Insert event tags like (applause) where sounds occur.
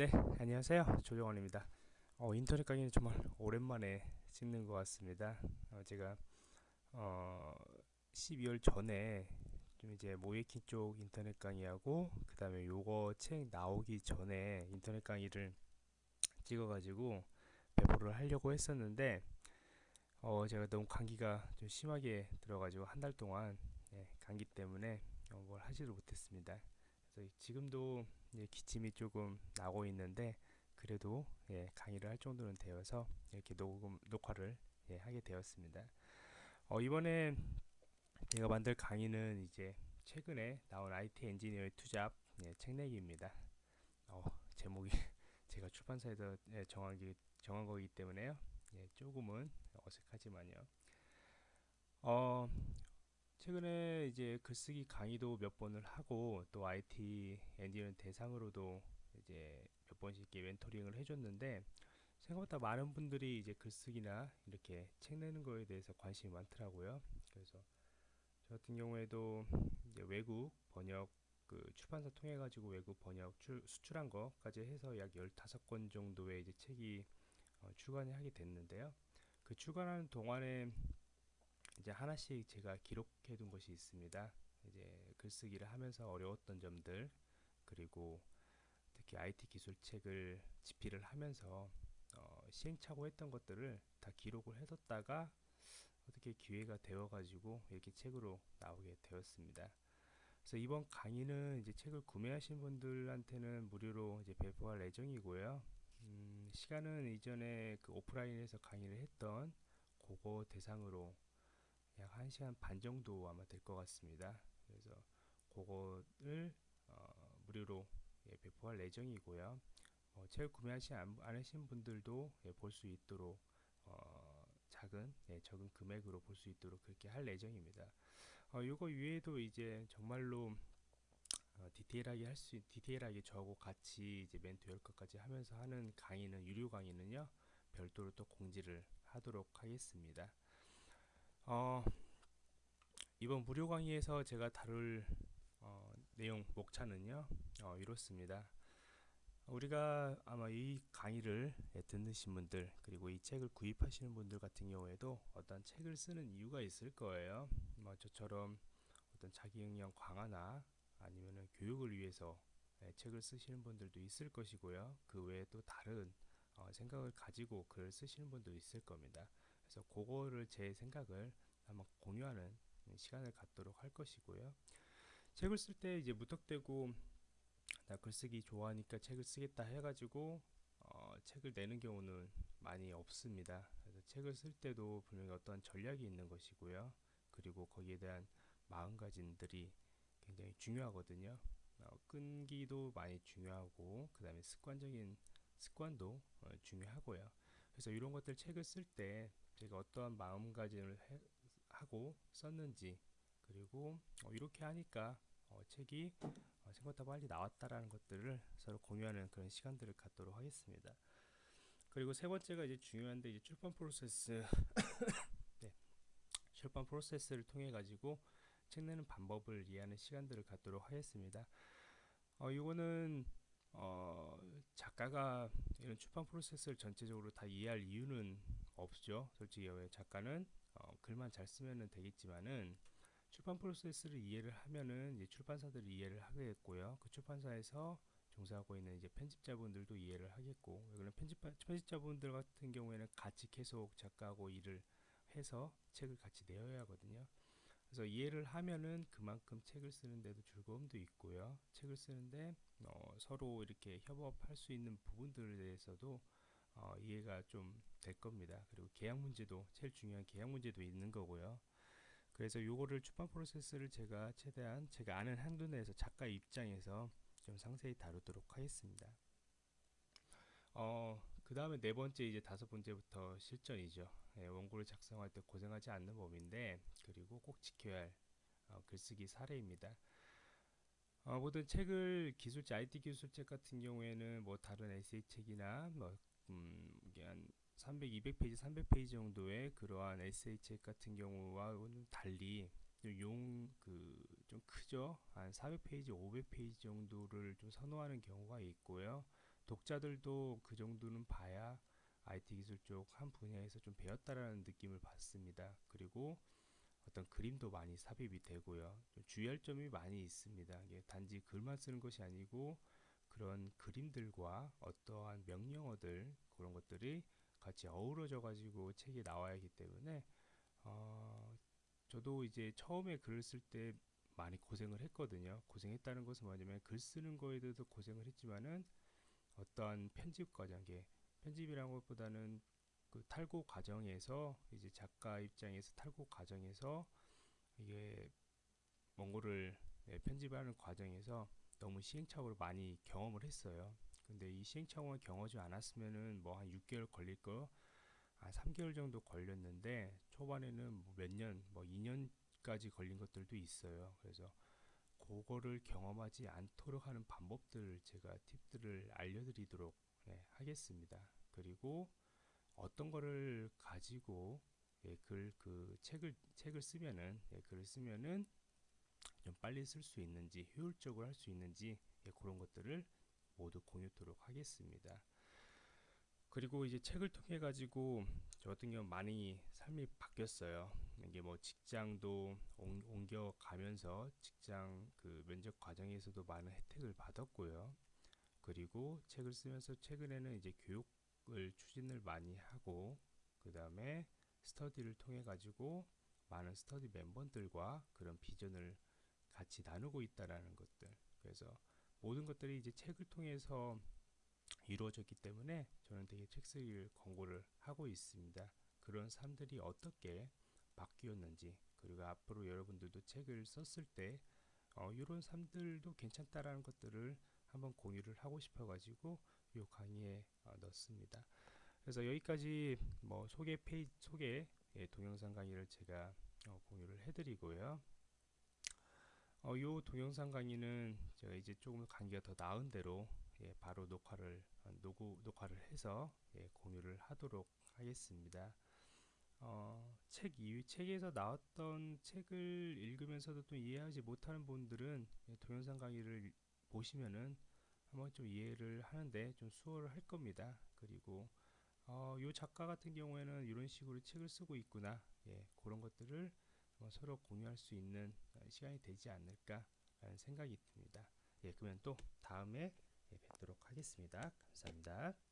네, 안녕하세요. 조정원입니다. 어, 인터넷 강의는 정말 오랜만에 찍는 것 같습니다. 어, 제가 어, 12월 전에 좀 이제 모예킹 쪽 인터넷 강의하고 그 다음에 요거 책 나오기 전에 인터넷 강의를 찍어 가지고 배포를 하려고 했었는데 어, 제가 너무 감기가 좀 심하게 들어가지고 한 달 동안 네, 감기 때문에 어, 뭘 하지를 못했습니다. 그래서 지금도 예, 기침이 조금 나고 있는데 그래도 예, 강의를 할 정도는 되어서 이렇게 녹음 녹화를 예, 하게 되었습니다. 어, 이번에 제가 만들 강의는 이제 최근에 나온 IT 엔지니어의 투잡 예, 책 내기입니다. 어, 제목이 (laughs) 제가 출판사에서 예, 정한, 게, 정한 거기 때문에요. 예, 조금은 어색하지만요. 어, 최근에 이제 글쓰기 강의도 몇 번을 하고 또 IT 엔지니어 대상으로도 이제 몇 번씩 이렇게 멘토링을 해줬는데 생각보다 많은 분들이 이제 글쓰기나 이렇게 책 내는 거에 대해서 관심이 많더라고요. 그래서 저 같은 경우에도 외국 번역 그 출판사 통해 가지고 외국 번역 출, 수출한 거까지 해서 약 15권 정도의 이제 책이 어, 출간을 하게 됐는데요. 그 출간하는 동안에 이제 하나씩 제가 기록해 둔 것이 있습니다. 이제 글쓰기를 하면서 어려웠던 점들 그리고 특히 IT 기술 책을 집필을 하면서 어, 시행착오 했던 것들을 다 기록을 해뒀다가 어떻게 기회가 되어 가지고 이렇게 책으로 나오게 되었습니다. 그래서 이번 강의는 이제 책을 구매하신 분들한테는 무료로 이제 배포할 예정이고요. 음, 시간은 이전에 그 오프라인에서 강의를 했던 그거 대상으로 약 1시간 반 정도 아마 될 것 같습니다. 그래서 그거를 어, 무료로 예, 배포할 예정이고요. 어, 책 구매하시 않으신 분들도 예, 볼수 있도록 어, 작은 예, 적은 금액으로 볼 수 있도록 그렇게 할 예정입니다. 어, 이거 위에도 이제 정말로 어, 디테일하게 할 수 디테일하게 저하고 같이 이제 멘토 열것까지 하면서 하는 강의는 유료 강의는요 별도로 또 공지를 하도록 하겠습니다. 어, 이번 무료 강의에서 제가 다룰 어, 내용 목차는요 어, 이렇습니다. 우리가 아마 이 강의를 듣으신 분들 그리고 이 책을 구입하시는 분들 같은 경우에도 어떤 책을 쓰는 이유가 있을 거예요. 뭐 저처럼 어떤 자기 역량 강화나 아니면 교육을 위해서 예, 책을 쓰시는 분들도 있을 것이고요. 그 외에 또 다른 어, 생각을 가지고 글을 쓰시는 분도 있을 겁니다 그래서 그거를 제 생각을 한번 공유하는 시간을 갖도록 할 것이고요. 책을 쓸 때 이제 무턱대고 나 글쓰기 좋아하니까 책을 쓰겠다 해가지고 어, 책을 내는 경우는 많이 없습니다. 그래서 책을 쓸 때도 분명히 어떤 전략이 있는 것이고요. 그리고 거기에 대한 마음가짐들이 굉장히 중요하거든요. 어, 끈기도 많이 중요하고 그 다음에 습관적인 습관도 어, 중요하고요. 그래서 이런 것들 책을 쓸 때 제가 어떠한 마음가짐을 해, 하고 썼는지 그리고 어, 이렇게 하니까 어, 책이 어, 생각보다 빨리 나왔다라는 것들을 서로 공유하는 그런 시간들을 갖도록 하겠습니다. 그리고 세 번째가 이제 중요한데 이제 출판 프로세스 (coughs) 네. 출판 프로세스를 통해 가지고 책 내는 방법을 이해하는 시간들을 갖도록 하겠습니다. 어, 이거는 어, 작가가 이런 출판 프로세스를 전체적으로 다 이해할 이유는 없죠. 솔직히 왜 작가는 어, 글만 잘 쓰면 되겠지만은 출판 프로세스를 이해를 하면은 이제 출판사들이 이해를 하겠고요. 그 출판사에서 종사하고 있는 이제 편집자분들도 이해를 하겠고, 왜냐면 편집 편집자분들 같은 경우에는 같이 계속 작가하고 일을 해서 책을 같이 내어야 하거든요. 그래서 이해를 하면은 그만큼 책을 쓰는데도 즐거움도 있고요. 책을 쓰는데 어, 서로 이렇게 협업할 수 있는 부분들에 대해서도 어, 이해가 좀 될 겁니다. 그리고 계약 문제도 제일 중요한 계약 문제도 있는 거고요. 그래서 요거를 출판 프로세스를 제가 최대한 제가 아는 한도 내에서 작가 입장에서 좀 상세히 다루도록 하겠습니다. 어, 그 다음에 네 번째 이제 다섯 번째부터 실전이죠. 예, 원고를 작성할 때 고생하지 않는 법인데 그리고 꼭 지켜야 할 어, 글쓰기 사례입니다. 어, 모든 책을 기술책, IT 기술책 같은 경우에는 뭐 다른 에세이 책이나 뭐 음, 이게 한 300, 200페이지, 300페이지 정도의 그러한 에세이 책 같은 경우와는 달리 용 그 좀 크죠 한 400페이지 500페이지 정도를 좀 선호하는 경우가 있고요 독자들도 그 정도는 봐야 IT 기술 쪽 한 분야에서 좀 배웠다라는 느낌을 받습니다. 그리고 어떤 그림도 많이 삽입이 되고요. 주의할 점이 많이 있습니다. 단지 글만 쓰는 것이 아니고 그런 그림들과 어떠한 명령어들 그런 것들이 같이 어우러져 가지고 책이 나와야 하기 때문에 어, 저도 이제 처음에 글을 쓸 때 많이 고생을 했거든요. 고생했다는 것은 뭐냐면 글 쓰는 거에 대해서 고생을 했지만은 어떠한 편집 과정, 에 편집이라는 것보다는 그 탈고 과정에서 이제 작가 입장에서 탈고 과정에서 이게 원고를 네, 편집하는 과정에서 너무 시행착오를 많이 경험을 했어요. 근데 이 시행착오를 경험하지 않았으면은 뭐 한 6개월 걸릴 거, 한 3개월 정도 걸렸는데 초반에는 뭐 몇 년, 뭐 2년까지 걸린 것들도 있어요. 그래서 그거를 경험하지 않도록 하는 방법들을 제가 팁들을 알려드리도록 네, 하겠습니다. 그리고 어떤 거를 가지고 예, 글, 그 책을 책을 쓰면은 예, 글을 쓰면은 좀 빨리 쓸 수 있는지 효율적으로 할 수 있는지 예, 그런 것들을 모두 공유토록 하겠습니다. 그리고 이제 책을 통해 가지고 저 같은 경우 많이 삶이 바뀌었어요. 이게 뭐 직장도 옮, 겨 가면서 직장 그 면접 과정에서도 많은 혜택을 받았고요. 그리고 책을 쓰면서 최근에는 이제 교육 을 추진을 많이 하고 그 다음에 스터디를 통해 가지고 많은 스터디 멤버들과 그런 비전을 같이 나누고 있다라는 것들 그래서 모든 것들이 이제 책을 통해서 이루어졌기 때문에 저는 되게 책 쓰기를 권고를 하고 있습니다. 그런 삶들이 어떻게 바뀌었는지 그리고 앞으로 여러분들도 책을 썼을 때 어, 이런 삶들도 괜찮다라는 것들을 한번 공유를 하고 싶어 가지고 이 강의에 어, 넣습니다. 그래서 여기까지 뭐 소개 페이지 소개 예, 동영상 강의를 제가 어, 공유를 해드리고요. 어, 요 동영상 강의는 제가 이제 조금 강의가 더 나은 대로 예, 바로 녹화를 어, 녹음, 녹화를 해서 예, 공유를 하도록 하겠습니다. 어, 책 이, 책에서 나왔던 책을 읽으면서도 또 이해하지 못하는 분들은 예, 동영상 강의를 보시면은 한번 좀 이해를 하는데 좀 수월을 할 겁니다. 그리고 어, 요 작가 같은 경우에는 이런 식으로 책을 쓰고 있구나. 예, 그런 것들을 서로 공유할 수 있는 시간이 되지 않을까라는 생각이 듭니다. 예, 그러면 또 다음에 예, 뵙도록 하겠습니다. 감사합니다.